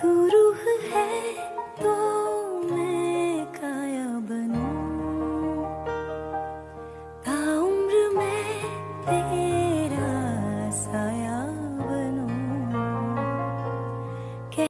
तू रूह है तो मैं काया बनूं। ताउम्र मैं तेरे